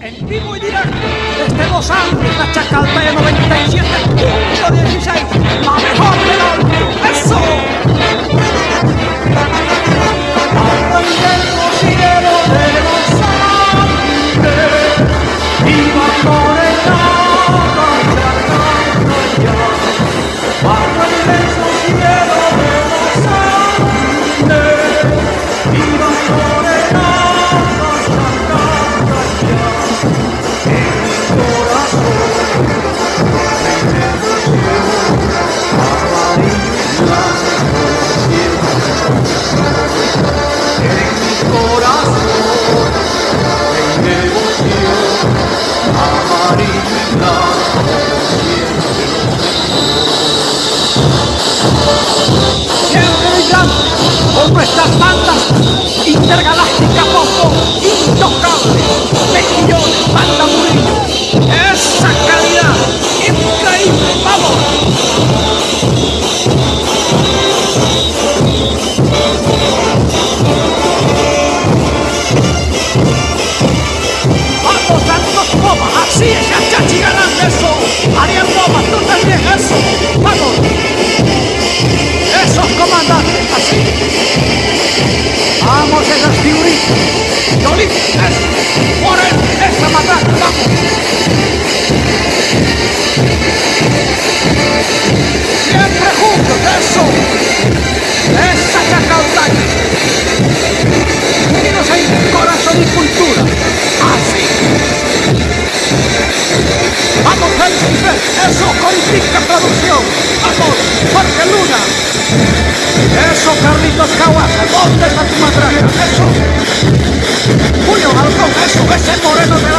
En vivo y directo, desde Los Ángeles, la Chacaltaya 97.16, la mejor del audio. Nuestras bandas intergalácticas Popo, intocable, mejillones, banda Murillo. Esa calidad, increíble, vamos. Vamos dando comas, así es, ya chachi Yolín, eso. Moreno, esa matraca, vamos. Siempre juntos, eso. Esa chacaltaya. Unidos en corazón y cultura. Así. Vamos, Felipe. Eso, Coritica Producción. Vamos, Jorge Luna. Eso, Carlitos Caguasa. ¿Dónde está tu matraca? Eso. Julio Halcón, eso, ese moreno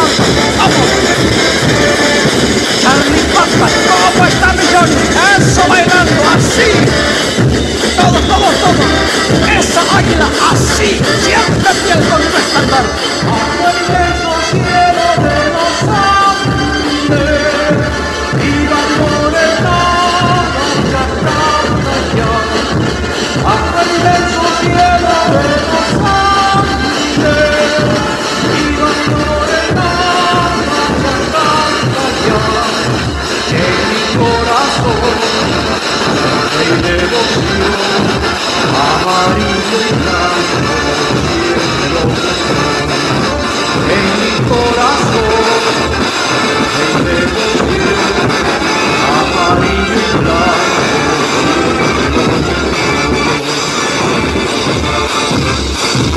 rey de devoción, amarillo y en mi corazón, rey amarillo y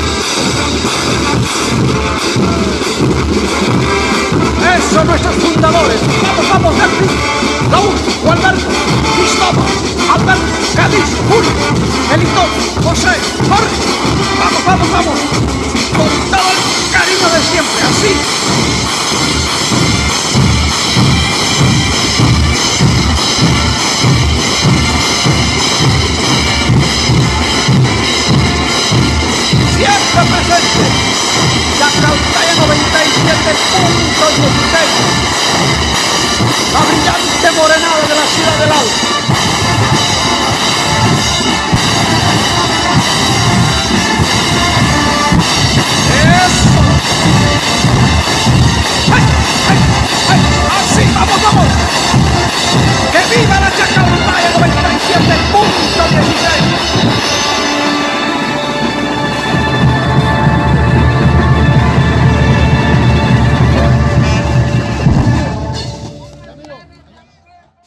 Chacaltaya 97.16. La brillante morenada de la ciudad del Alto.